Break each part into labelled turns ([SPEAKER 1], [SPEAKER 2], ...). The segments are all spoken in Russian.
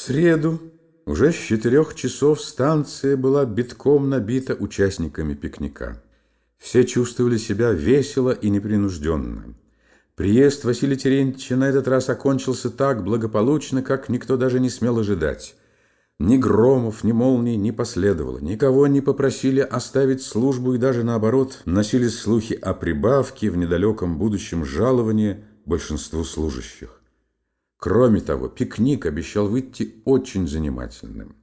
[SPEAKER 1] В среду уже с четырех часов станция была битком набита участниками пикника. Все чувствовали себя весело и непринужденно. Приезд Василия Терентьевича на этот раз окончился так благополучно, как никто даже не смел ожидать. Ни громов, ни молний не последовало. Никого не попросили оставить службу и даже наоборот носили слухи о прибавке в недалеком будущем жаловании большинству служащих. Кроме того, пикник обещал выйти очень занимательным.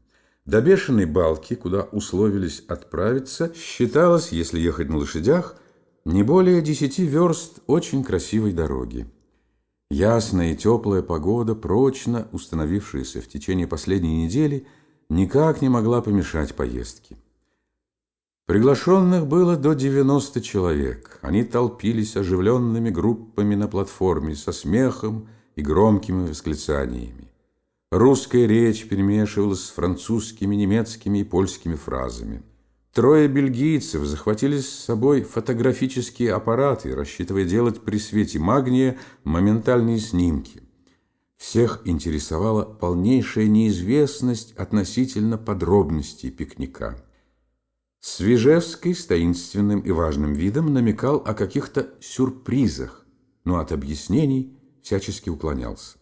[SPEAKER 1] До бешеной балки, куда условились отправиться, считалось, если ехать на лошадях, не более десяти верст очень красивой дороги. Ясная и теплая погода, прочно установившаяся в течение последней недели, никак не могла помешать поездке. Приглашенных было до 90 человек. Они толпились оживленными группами на платформе со смехом, и громкими восклицаниями. Русская речь перемешивалась с французскими, немецкими и польскими фразами. Трое бельгийцев захватили с собой фотографические аппараты, рассчитывая делать при свете магния моментальные снимки. Всех интересовала полнейшая неизвестность относительно подробностей пикника. Свежевский с таинственным и важным видом намекал о каких-то сюрпризах, но от объяснений всячески уклонялся.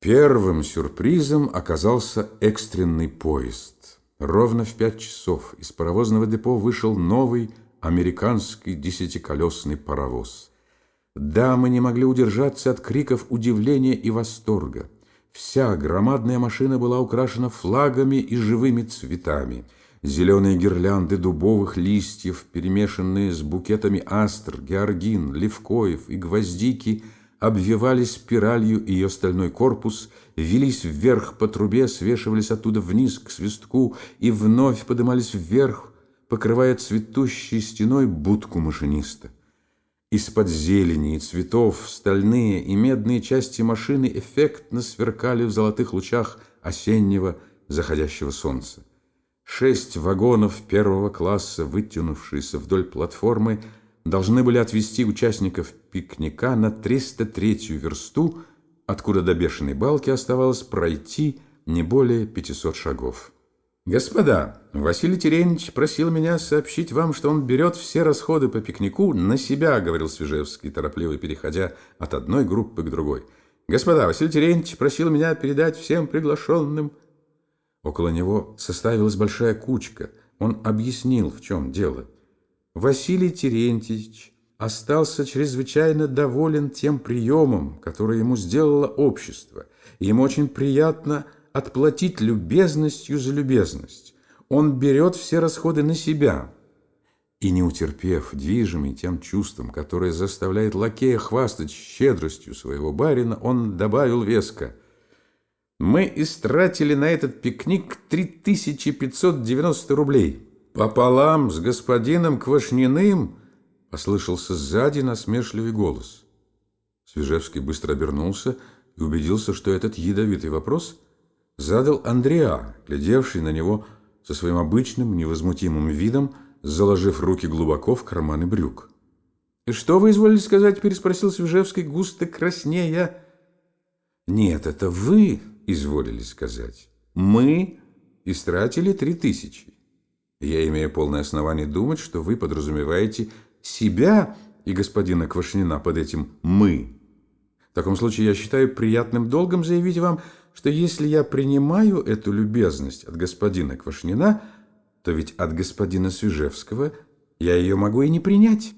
[SPEAKER 1] Первым сюрпризом оказался экстренный поезд. Ровно в пять часов из паровозного депо вышел новый американский десятиколесный паровоз. Дамы не могли удержаться от криков удивления и восторга. Вся громадная машина была украшена флагами и живыми цветами. Зеленые гирлянды дубовых листьев, перемешанные с букетами астр, георгин, левкоев и гвоздики – обвивали спиралью ее стальной корпус, велись вверх по трубе, свешивались оттуда вниз к свистку и вновь подымались вверх, покрывая цветущей стеной будку машиниста. Из-под зелени и цветов стальные и медные части машины эффектно сверкали в золотых лучах осеннего заходящего солнца. Шесть вагонов первого класса, вытянувшиеся вдоль платформы, должны были отвезти участников пикника на 303-ю версту, откуда до бешеной балки оставалось пройти не более 500 шагов. «Господа, Василий Терентьевич просил меня сообщить вам, что он берет все расходы по пикнику на себя», говорил Свежевский, торопливо переходя от одной группы к другой. «Господа, Василий Терентьевич просил меня передать всем приглашенным». Около него составилась большая кучка. Он объяснил, в чем дело. Василий Терентьевич остался чрезвычайно доволен тем приемом, который ему сделало общество, и ему очень приятно отплатить любезностью за любезность. Он берет все расходы на себя. И не утерпев, движимый тем чувством, которое заставляет лакея хвастать щедростью своего барина, он добавил веско. «Мы истратили на этот пикник 3590 рублей». «Пополам с господином Квашниным!» — послышался сзади насмешливый голос. Свежевский быстро обернулся и убедился, что этот ядовитый вопрос задал Андреа, глядевший на него со своим обычным невозмутимым видом, заложив руки глубоко в карманы брюк. «И что вы изволили сказать?» – переспросил Свежевский, густо краснея. «Нет, это вы изволили сказать. Мы истратили три тысячи. Я имею полное основание думать, что вы подразумеваете себя и господина Квашнина под этим «мы». В таком случае я считаю приятным долгом заявить вам, что если я принимаю эту любезность от господина Квашнина, то ведь от господина Свежевского я ее могу и не принять.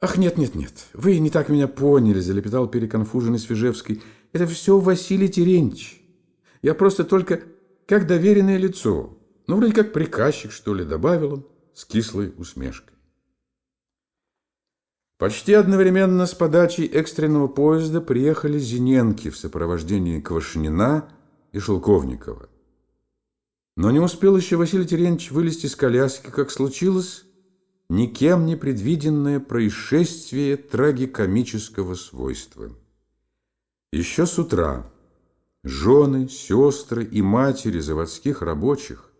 [SPEAKER 1] «Ах, нет-нет-нет, вы не так меня поняли», – залепетал переконфуженный Свежевский. «Это все Василий Терентьевич. Я просто только как доверенное лицо». Ну, вроде как приказчик, что ли, добавил он с кислой усмешкой. Почти одновременно с подачей экстренного поезда приехали Зиненки в сопровождении Квашнина и Шелковникова. Но не успел еще Василий Терентьевич вылезти из коляски, как случилось никем не предвиденное происшествие трагикомического свойства. Еще с утра жены, сестры и матери заводских рабочих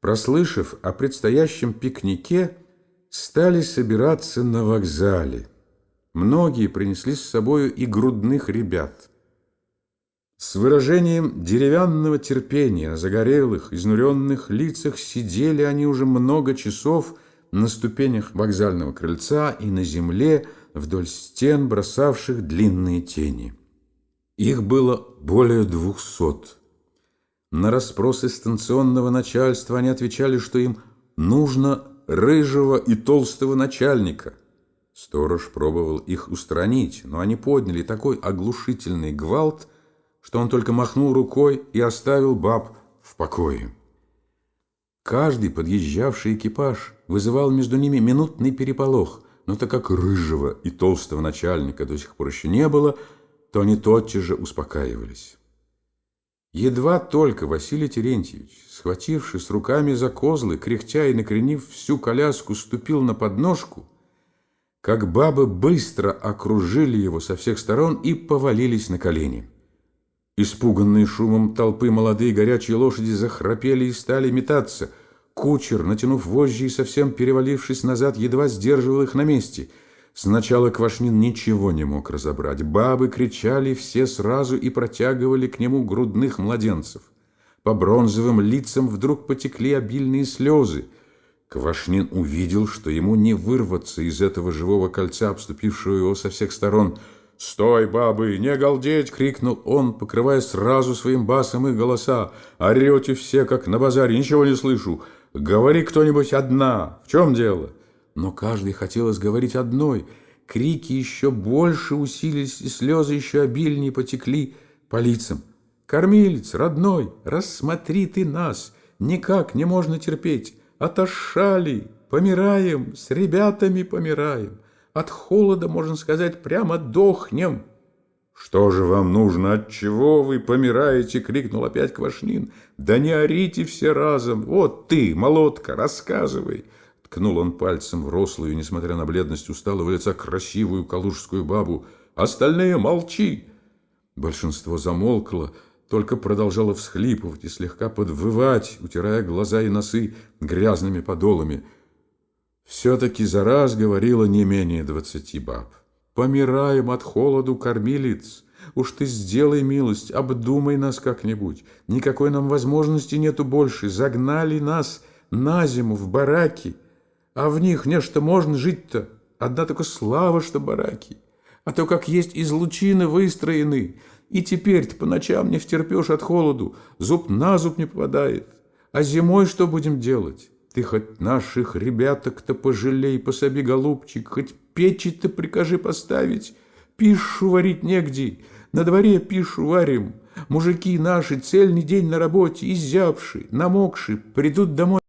[SPEAKER 1] прослышав о предстоящем пикнике, стали собираться на вокзале. Многие принесли с собою и грудных ребят. С выражением деревянного терпения на загорелых, изнуренных лицах сидели они уже много часов на ступенях вокзального крыльца и на земле вдоль стен, бросавших длинные тени. Их было более двухсот. На расспросы станционного начальства они отвечали, что им нужно рыжего и толстого начальника. Сторож пробовал их устранить, но они подняли такой оглушительный гвалт, что он только махнул рукой и оставил баб в покое. Каждый подъезжавший экипаж вызывал между ними минутный переполох, но так как рыжего и толстого начальника до сих пор еще не было – то они тотчас же успокаивались. Едва только Василий Терентьевич, схватившись руками за козлы, кряхтя и накренив всю коляску, ступил на подножку, как бабы быстро окружили его со всех сторон и повалились на колени. Испуганные шумом толпы молодые горячие лошади захрапели и стали метаться. Кучер, натянув вожжи и совсем перевалившись назад, едва сдерживал их на месте – Сначала Квашнин ничего не мог разобрать. Бабы кричали все сразу и протягивали к нему грудных младенцев. По бронзовым лицам вдруг потекли обильные слезы. Квашнин увидел, что ему не вырваться из этого живого кольца, обступившего его со всех сторон. «Стой, бабы, не галдеть!» — крикнул он, покрывая сразу своим басом их голоса. «Орете все, как на базаре, ничего не слышу. Говори кто-нибудь одна. В чем дело?» Но каждый хотелось говорить одной. Крики еще больше усилились, и слезы еще обильнее потекли по лицам. «Кормилец, родной, рассмотри ты нас! Никак не можно терпеть! Отошали! Помираем! С ребятами помираем! От холода, можно сказать, прямо дохнем!» «Что же вам нужно? От чего вы помираете?» — крикнул опять Квашнин. «Да не орите все разом! Вот ты, молотка, рассказывай!» Ткнул он пальцем в рослую, несмотря на бледность усталого лица, красивую калужскую бабу. «Остальные молчи!» Большинство замолкло, только продолжало всхлипывать и слегка подвывать, утирая глаза и носы грязными подолами. Все-таки за раз говорило не менее двадцати баб. «Помираем от холоду, кормилец!» Уж ты сделай милость, обдумай нас как-нибудь. Никакой нам возможности нету больше. Загнали нас на зиму в бараки. А в них нечто можно жить-то. Одна только слава, что бараки. А то, как есть из лучины выстроены. И теперь-то по ночам не втерпешь от холоду. Зуб на зуб не попадает. А зимой что будем делать? Ты хоть наших ребяток-то пожалей, пособи, голубчик, хоть печи-то прикажи поставить. Пишу варить негде, на дворе пишу варим. Мужики наши цельный день на работе, изябши, намокши, придут домой.